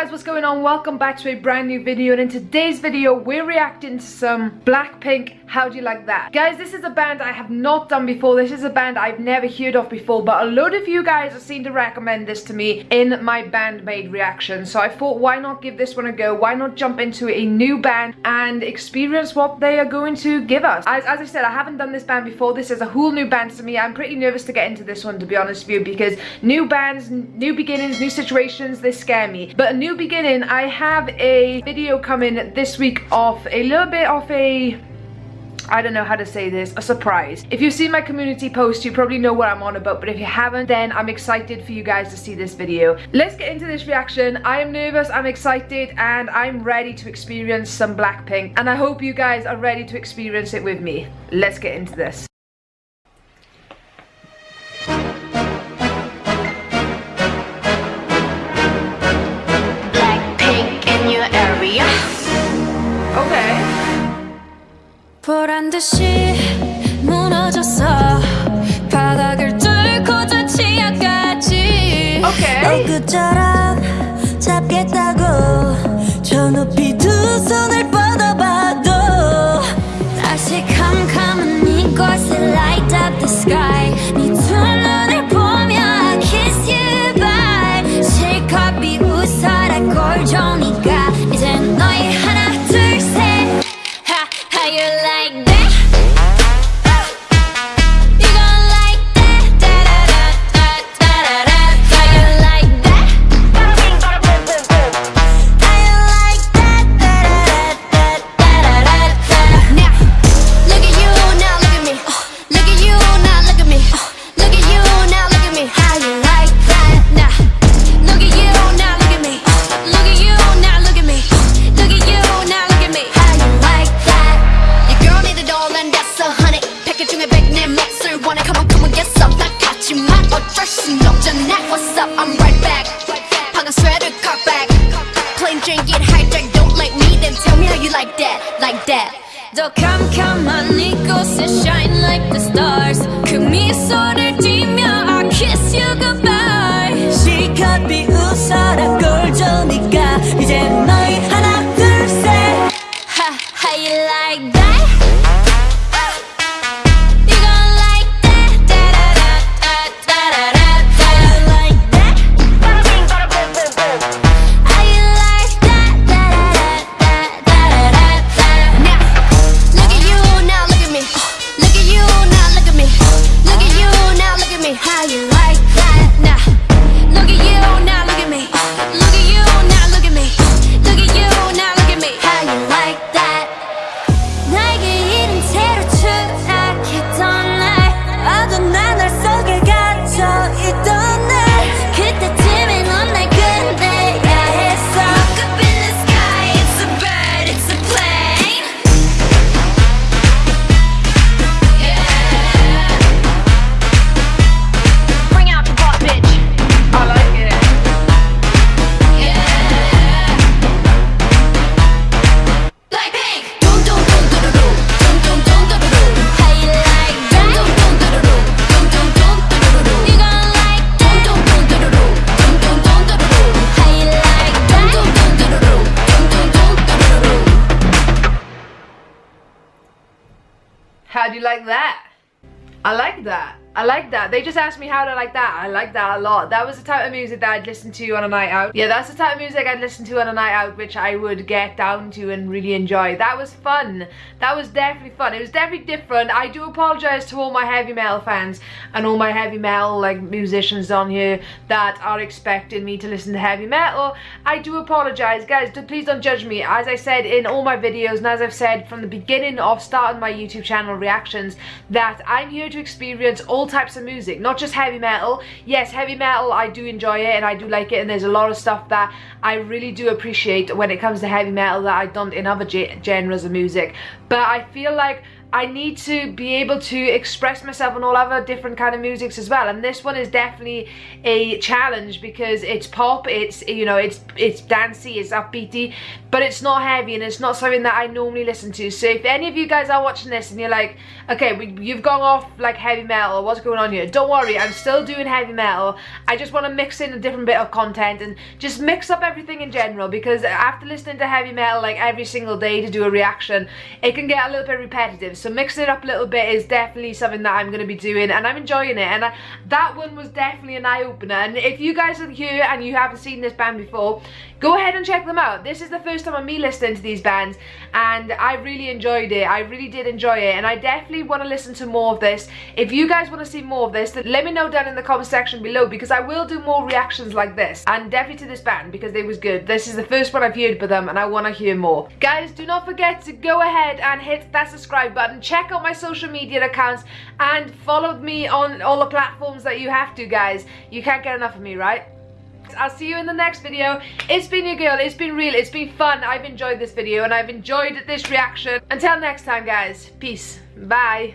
guys, what's going on? Welcome back to a brand new video and in today's video we're reacting to some Blackpink How Do You Like That? Guys, this is a band I have not done before. This is a band I've never heard of before but a load of you guys have seemed to recommend this to me in my Band-Maid reaction. So I thought why not give this one a go? Why not jump into a new band and experience what they are going to give us? As, as I said, I haven't done this band before. This is a whole new band to me. I'm pretty nervous to get into this one to be honest with you because new bands, new beginnings, new situations, they scare me. But a new beginning, I have a video coming this week of a little bit of a I don't know how to say this, a surprise. If you've seen my community post, you probably know what I'm on about, but if you haven't, then I'm excited for you guys to see this video. Let's get into this reaction. I am nervous, I'm excited, and I'm ready to experience some Blackpink, and I hope you guys are ready to experience it with me. Let's get into this. 듯이 무너졌어 바닥을 뚫고 저 치아까지 okay. 엊그처럼 더 캄캄한 이곳에 shine like the stars 그 미소를 띠며 I kiss you goodbye 실컷 비 How do you like that? I like that. I like that. They just asked me how to like that. I like that a lot. That was the type of music that I'd listen to on a night out. Yeah, that's the type of music I'd listen to on a night out, which I would get down to and really enjoy. That was fun. That was definitely fun. It was definitely different. I do apologize to all my heavy metal fans and all my heavy metal like musicians on here that are expecting me to listen to heavy metal. I do apologize. Guys, please don't judge me. As I said in all my videos and as I've said from the beginning of starting my YouTube channel reactions, that I'm here to experience all types of music, not just heavy metal. Yes, heavy metal, I do enjoy it and I do like it and there's a lot of stuff that I really do appreciate when it comes to heavy metal that I don't in other genres of music. But I feel like I need to be able to express myself on all other different kind of musics as well. And this one is definitely a challenge because it's pop it's you know it's it's dancey it's upbeaty but it's not heavy and it's not something that I normally listen to. So if any of you guys are watching this and you're like okay we, you've gone off like heavy metal what's going on here don't worry I'm still doing heavy metal. I just want to mix in a different bit of content and just mix up everything in general because after listening to heavy metal like every single day to do a reaction it can get a little bit repetitive so mixing it up a little bit is definitely something that I'm going to be doing and I'm enjoying it. And I, that one was definitely an eye-opener. And if you guys are here and you haven't seen this band before, go ahead and check them out. This is the first time of me listening to these bands and I really enjoyed it. I really did enjoy it and I definitely want to listen to more of this. If you guys want to see more of this, let me know down in the comment section below because I will do more reactions like this and definitely to this band because they was good. This is the first one I've heard by them and I want to hear more. Guys, do not forget to go ahead and hit that subscribe button button check out my social media accounts and follow me on all the platforms that you have to guys you can't get enough of me right I'll see you in the next video. It's been your girl, it's been real, it's been fun. I've enjoyed this video and I've enjoyed this reaction. Until next time guys, peace, bye.